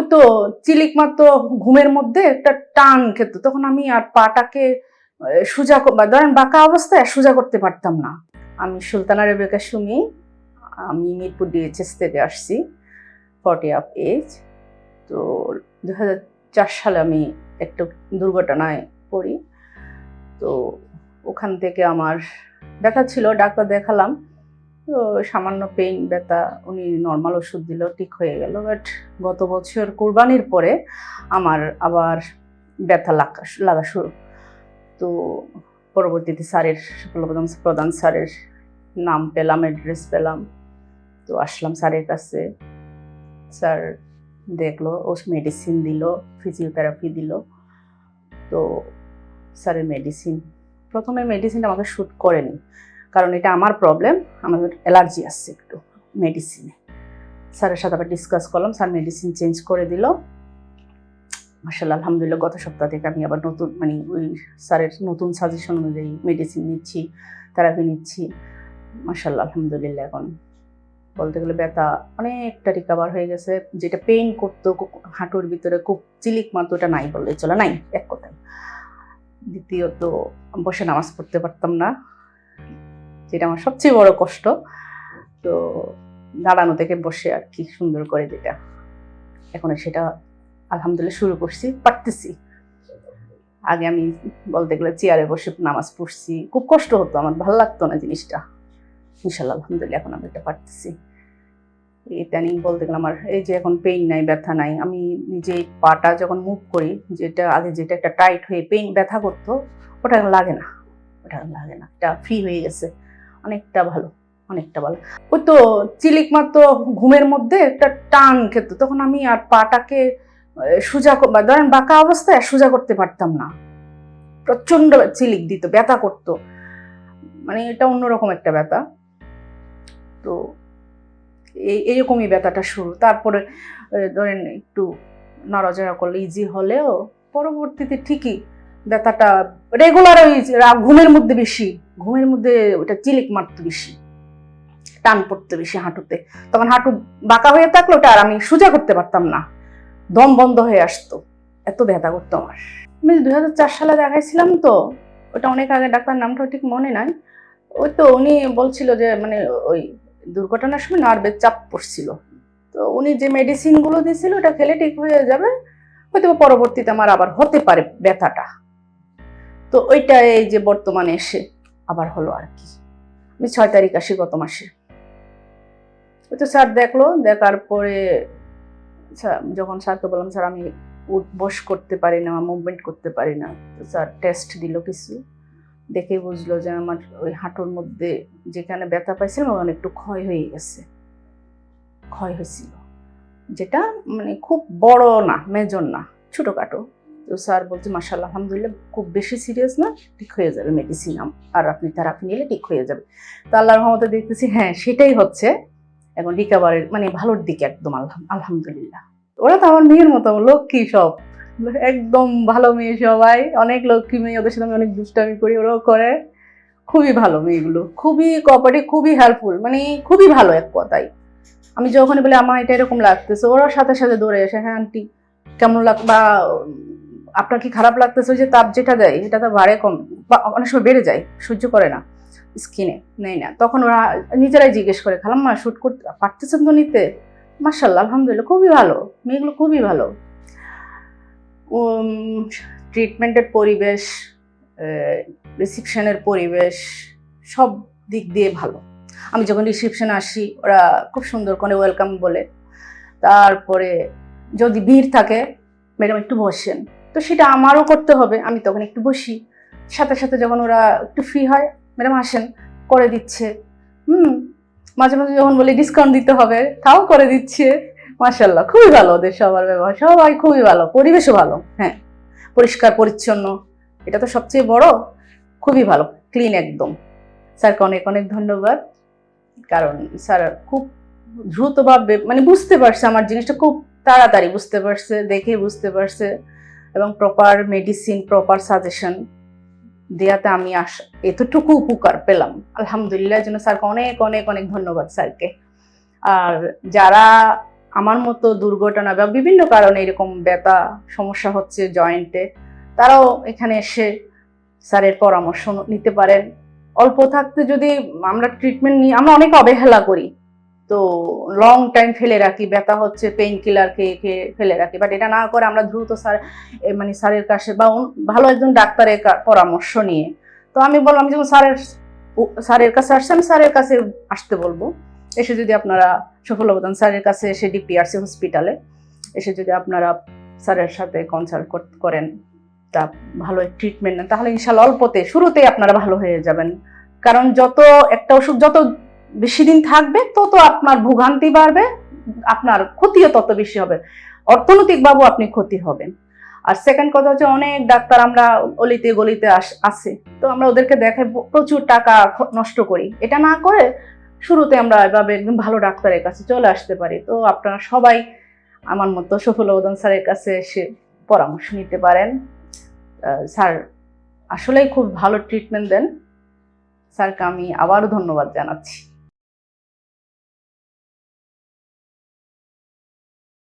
ওই তো চিলিক মাত্র ঘুমের মধ্যে একটা টান খেত, তখন আমি আর পাটাকে সোজা ধরেন বাঁকা অবস্থায় সোজা করতে পারতাম না। আমি সুলতানা রেবেকা সুমি, আমি মিরপুর ডিএচএস থেকে আসছি ফর্টি আপ এজ তো দু হাজার চার সালে আমি একটা দুর্ঘটনায় পড়ি। তো ওখান থেকে আমার ব্যথা ছিল, ডাক্তার দেখালাম। তো সামান্য পেইন, ব্যথা, উনি নর্মাল ওষুধ দিল ঠিক হয়ে গেল। বাট গত বছর কোরবানির পরে আমার আবার ব্যথা লাগা লাগা শুরু। তো পরবর্তীতে স্যারের প্রধান প্রধান স্যারের নাম পেলাম অ্যাড্রেস পেলাম। তো আসলাম স্যারের কাছে। স্যার দেখল, ও মেডিসিন দিল ফিজিওথেরাপি দিল। তো স্যারের মেডিসিন প্রথমে মেডিসিন আমাকে শ্যুট করেনি। কারণ এটা আমার প্রবলেম আমাদের অ্যালার্জি আসছে একটু মেডিসিনে স্যারের সাথে আবার ডিসকাস করলাম, স্যার মেডিসিন চেঞ্জ করে দিল। মার্শাল আলহামদুলিল্লাহ, গত সপ্তাহ থেকে আমি আবার নতুন মানে ওই স্যারের নতুন সাজেশন অনুযায়ী মেডিসিন নিচ্ছি থেরাপি নিচ্ছি। মার্শাল্লাহ আলহামদুলিল্লাহ, এখন বলতে গেলে ব্যথা অনেকটা রিকাভার হয়ে গেছে। যেটা পেইন করতো হাঁটুর ভিতরে খুব চিলিক মাত্র ওটা নাই বললে চলে, নাই, এক কথায়। দ্বিতীয়ত, বসে নামাজ পড়তে পারতাম না। যেটা আমার সবচেয়ে বড় কষ্ট। তো দাঁড়ানো থেকে বসে আর কি সুন্দর করে যেটা। এখন সেটা আলহামদুলিল্লাহ শুরু করছি, পারতেছি। আগে আমি বলতে গেলে চেয়ারে বসে নামাজ পড়ছি। খুব কষ্ট হতো, আমার ভালো লাগতো না জিনিসটা। ইনশাল্লাহ আলহামদুলিল্লাহ এখন আমি এটা পারতেছি। ইদানিং বলতে গেলে আমার এই যে এখন পেইন নাই, ব্যথা নাই, আমি নিজে পাটা যখন মুভ করি, যেটা আগে যেটা একটা টাইট হয়ে পেইন ব্যথা করতো, ওটা লাগে না। ওটা লাগে না, এটা ফ্রি হয়ে গেছে। অনেকটা ভালো অনেকটা ভালো। ওই তো চিলিক মাত্র ঘুমের মধ্যে একটা টান খেত, তখন আমি আর পাটাকে সোজা ধরেন বাঁকা অবস্থায় সোজা করতে পারতাম না। প্রচণ্ড চিলিক দিত, ব্যথা করতো। মানে এটা অন্যরকম একটা ব্যথা। তো এই, এইরকমই ব্যথাটা শুরু। তারপরে ধরেন একটু নড়াচড়া করলে ইজি হলেও পরবর্তীতে ঠিকই ব্যথাটা রেগুলার ওই ঘুমের মধ্যে বেশি, ঘুমের মধ্যে ওটা চিলিক মারতো বেশি, টান পড়তো বেশি হাঁটুতে। তখন হাঁটু বাঁকা হয়ে থাকল ওটা আর আমি সোজা করতে পারতাম না, দম বন্ধ হয়ে আসতো, এত ব্যথা করতো আমার। আমি দুই হাজার চার সালে দেখাইছিলাম তো, ওটা অনেক আগে, ডাক্তার নামটা ঠিক মনে নাই, ওই তো উনি বলছিল যে মানে ওই দুর্ঘটনার সময় নার্ভের চাপ পড়ছিল। তো উনি যে মেডিসিনগুলো দিয়েছিল, ওটা খেলে ঠিক হয়ে যাবে হয়তো পরবর্তীতে আমার আবার হতে পারে ব্যথাটা। তো ওইটা এই যে বর্তমানে এসে আবার হলো আর কি। আমি ছয় তারিখ আসি গত মাসে। ওই তো স্যার দেখল, দেখার পরে যখন স্যারকে বললাম, স্যার, আমি বস করতে পারি না বা মুভমেন্ট করতে পারি না। তো স্যার টেস্ট দিল কিছু। দেখে বুঝলো যে আমার ওই হাঁটুর মধ্যে যেখানে ব্যথা পাইছিলাম ওখানে একটু ক্ষয় হয়ে গেছে। ক্ষয় হয়েছিল। যেটা মানে খুব বড় না মেজর না, ছোটোখাটো। তো স্যার বলছে মাসাল্লাহ আলহামদুলিল্লাহ, খুব বেশি সিরিয়াস না, ঠিক হয়ে যাবে মেডিসিন আর আপনি থেরাপি নিলে ঠিক হয়ে যাবে। তো আল্লাহ রহমতে দেখতেছি হ্যাঁ সেটাই হচ্ছে। এখন রিকাভারের মানে ভালোর দিকে একদম, আলহাম, আলহামদুলিল্লাহ। ওরা তো আমার মেয়ের মতো, লক্ষ্মী সব। একদম ভালো মেয়ে সবাই, অনেক লক্ষ্মী মেয়ে, ওদের সাথে আমি অনেক দুষ্টামি করি, ওরাও করে। খুবই ভালো মেয়েগুলো, খুবই কোঅপারেটিভ খুবই হেল্পফুল মানে খুবই ভালো এক কথাই আমি যখন বলি, আমার এটা এরকম লাগতেছে ওরা সাথে সাথে দৌড়ে আসে হ্যাঁ আন্টি কেমন লাগ বা আপনার কি খারাপ লাগতেছে যে তাপ যেটা দেয় এটা তো বাড়ে কম, বা অনেক সময় বেড়ে যায়, সহ্য করে না, স্কিনে নেই না। তখন ওরা নিজেরাই জিজ্ঞেস করে খালাম মা শ্যুট করতে, পারতেছেন তো নিতে? মার্শাল্লাহ আলহামদুলিল্লাহ, খুবই ভালো, মেয়েগুলো খুবই ভালো। ট্রিটমেন্টের পরিবেশ রিসিপশনের পরিবেশ, সব দিক দিয়ে ভালো। আমি যখন রিসিপশনে আসি, ওরা খুব সুন্দর করে ওয়েলকাম বলে। তারপরে যদি ভিড় থাকে, ম্যাডাম একটু বসেন। তো সেটা আমারও করতে হবে, আমি তখন একটু বসি। সাথে সাথে যখন ওরা একটু ফ্রি হয় ম্যাডাম আসেন, করে দিচ্ছে। হুম, মাঝে মাঝে যখন বলি ডিসকাউন্ট দিতে হবে, তাও করে দিচ্ছে। মাশাল্লাহ খুবই ভালো ওদের সবার ব্যবহার, সবাই খুবই ভালো, পরিবেশও ভালো হ্যাঁ। পরিষ্কার, পরিচ্ছন্ন, এটা তো সবচেয়ে বড়, খুবই ভালো ক্লিন একদম। স্যারকে অনেক অনেক ধন্যবাদ, কারণ স্যার খুব দ্রুতভাবে মানে বুঝতে পারছে আমার জিনিসটা, খুব তাড়াতাড়ি বুঝতে পারছে, দেখে বুঝতে পারছে। এবং প্রপার মেডিসিন প্রপার সাজেশন দেওয়াতে আমি আস, এতটুকু উপকার পেলাম। আলহামদুলিল্লাহ জন্য স্যারকে অনেক অনেক অনেক ধন্যবাদ স্যারকে। আর যারা আমার মতো দুর্ঘটনা বা বিভিন্ন কারণে এরকম ব্যথা, সমস্যা হচ্ছে জয়েন্টে তারাও এখানে এসে স্যারের পরামর্শ নিতে পারেন। অল্প থাকতে যদি আমরা ট্রিটমেন্ট নিই, আমরা অনেক অবহেলা করি। তো লং টাইম ফেলে রাখি, ব্যথা হচ্ছে পেইন কিলার খেয়ে খেয়ে ফেলে রাখি। বাট এটা না করে আমরা দ্রুত স্যার মানে স্যারের কাছে বা ভালো একজন ডাক্তারের পরামর্শ নিয়ে। তো আমি বললাম যখন স্যারের স্যারের কাছে আসছে আমি স্যারের কাছে আসতে বলব। এসে যদি আপনারা সফল অবদান স্যারের কাছে এসে ডিপিআরসি হসপিটালে এসে যদি আপনারা স্যারের সাথে কনসাল্ট করেন, তা ভালো ট্রিটমেন্ট নেন, তাহলে ইনশাল্লাহ অল্পতে, শুরুতেই আপনারা ভালো হয়ে যাবেন। কারণ যত একটা ওষুধ যত বেশি দিন থাকবে, তত আপনার ভোগান্তি বাড়বে, আপনার ক্ষতিও তত বেশি হবে। অর্থনৈতিকভাবেও আপনি ক্ষতি হবেন। আর সেকেন্ড কথা হচ্ছে অনেক ডাক্তার আমরা অলিতে গলিতে আস- তো আমরা ওদেরকে দেখে প্রচুর টাকা নষ্ট করি। এটা না করে শুরুতে আমরা এভাবে একদম ভালো ডাক্তারের কাছে চলে আসতে পারি। তো আপনারা সবাই আমার মতো সফল অবদান স্যারের কাছে এসে পরামর্শ নিতে পারেন। স্যার আসলেই খুব ভালো ট্রিটমেন্ট দেন। স্যারকে আমি আবারও ধন্যবাদ জানাচ্ছি।